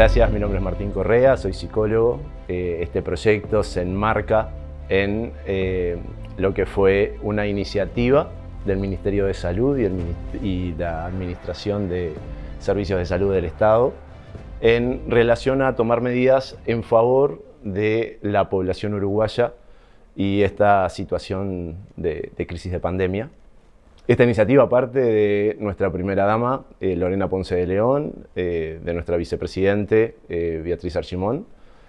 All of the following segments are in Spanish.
gracias, mi nombre es Martín Correa, soy psicólogo. Eh, este proyecto se enmarca en eh, lo que fue una iniciativa del Ministerio de Salud y, y, la Administración de Servicios de Salud del Estado en relación a tomar medidas en favor de la población uruguaya y esta situación de, crisis de pandemia. Esta iniciativa parte de nuestra primera dama, eh, Lorena Ponce de León, eh, de nuestra vicepresidente, eh, Beatriz Archimón,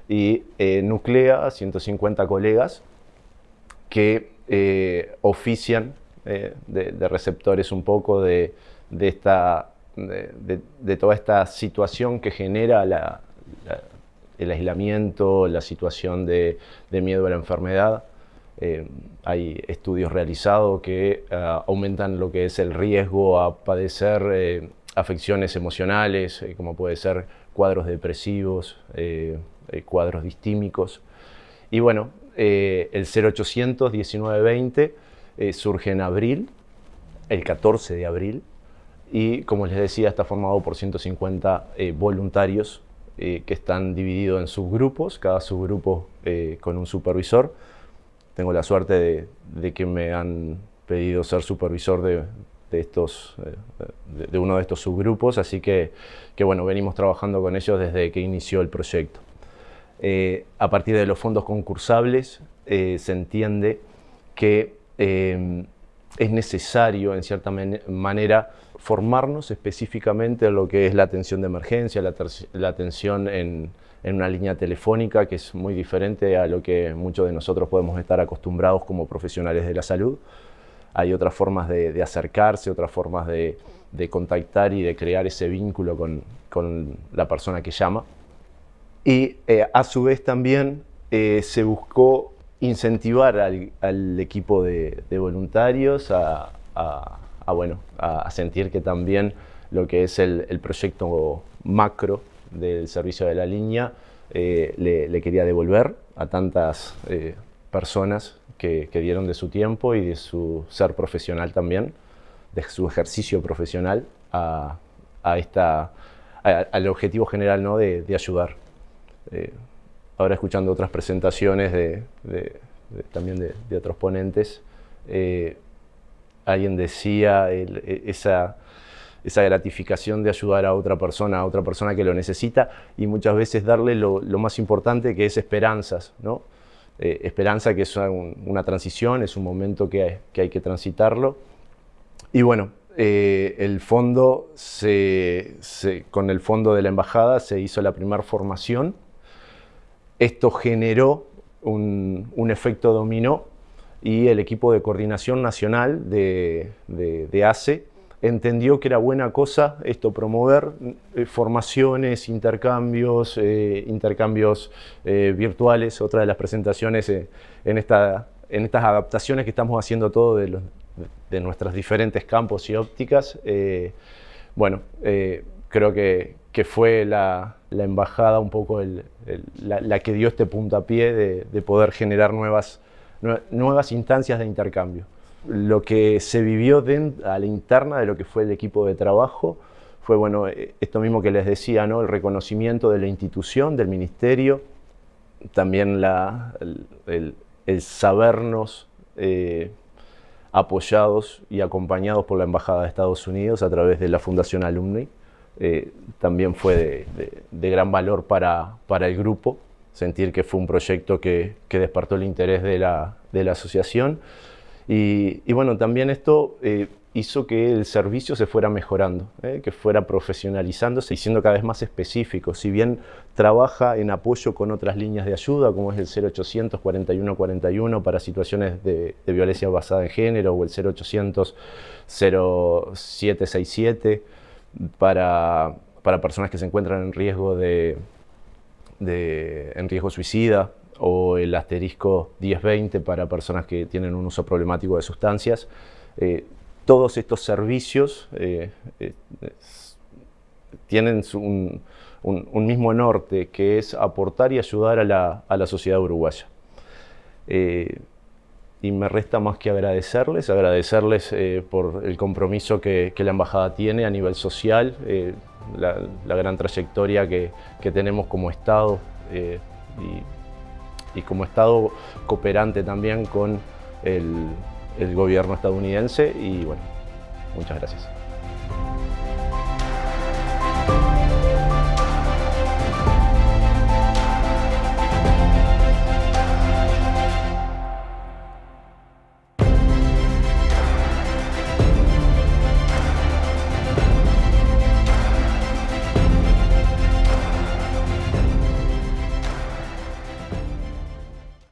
y nuclea a 150 colegas que ofician de, receptores un poco de, esta, de, toda esta situación que genera el aislamiento, la situación de miedo a la enfermedad, eh, hay estudios realizados que ah, aumentan lo que es el riesgo a padecer eh, afecciones emocionales, eh, como puede ser cuadros depresivos, cuadros distímicos. Y bueno, el 0800 1920 surge en abril, el 14 de abril, y como les decía, está formado por 150 voluntarios que están divididos en subgrupos, cada subgrupo con un supervisor, tengo la suerte de, que me han pedido ser supervisor de, estos, eh, de, uno de estos subgrupos, así que, que, bueno, venimos trabajando con ellos desde que inició el proyecto. Eh, a partir de los fondos concursables eh, se entiende que es necesario, en cierta manera, formarnos específicamente en lo que es la atención de emergencia, la atención en, en una línea telefónica que es muy diferente a lo que muchos de nosotros podemos estar acostumbrados como profesionales de la salud. Hay otras formas de, acercarse, otras formas de, contactar y de crear ese vínculo con, la persona que llama. Y eh, a su vez también eh, se buscó incentivar al, equipo de, voluntarios a, bueno, a, sentir que también lo que es el proyecto macro del servicio de la línea eh, le, quería devolver a tantas eh, personas que, dieron de su tiempo y de su ser profesional también, de su ejercicio profesional a, esta, al objetivo general ¿no? de, ayudar. Eh, ahora escuchando otras presentaciones de, también de, otros ponentes, alguien decía e, esa esa gratificación de ayudar a otra persona, a otra persona que lo necesita y muchas veces darle lo, más importante que es esperanzas, ¿no? Eh, esperanza que es una, transición, es un momento que hay que, transitarlo. Y bueno, eh, el fondo, con el fondo de la embajada se hizo la primera formación. Esto generó un, efecto dominó y el equipo de coordinación nacional de, de, de ACE entendió que era buena cosa esto promover eh, formaciones, intercambios, eh, intercambios eh, virtuales, otra de las presentaciones en, esta, en estas adaptaciones que estamos haciendo todo de, de nuestros diferentes campos y ópticas. bueno, creo que, que fue la, la, embajada un poco la, que dio este puntapié de, de poder generar nuevas, nuevas instancias de intercambio lo que se vivió a la interna de lo que fue el equipo de trabajo fue bueno, eh, esto mismo que les decía, ¿no? el reconocimiento de la institución, del ministerio, también el, sabernos eh, apoyados y acompañados por la Embajada de Estados Unidos a través de la Fundación Alumni, eh, también fue de, gran valor para, el grupo, sentir que fue un proyecto que, despertó el interés de la, de la asociación. Y, bueno, también esto eh, hizo que el servicio se fuera mejorando, eh, que fuera profesionalizándose y siendo cada vez más específico. Si bien trabaja en apoyo con otras líneas de ayuda, como es el 0800 4141 para situaciones de, violencia basada en género o el 0800 0767 para, para personas que se encuentran en riesgo de, de en riesgo suicida, o el asterisco 1020 para personas que tienen un uso problemático de sustancias. Eh, todos estos servicios eh, eh, tienen un, mismo norte, que es aportar y ayudar a la, sociedad uruguaya. y me resta más que agradecerles, agradecerles por el compromiso que, que, la Embajada tiene a nivel social, la, gran trayectoria que, tenemos como Estado eh, y, como Estado cooperante también con el, el gobierno estadounidense y bueno, muchas gracias.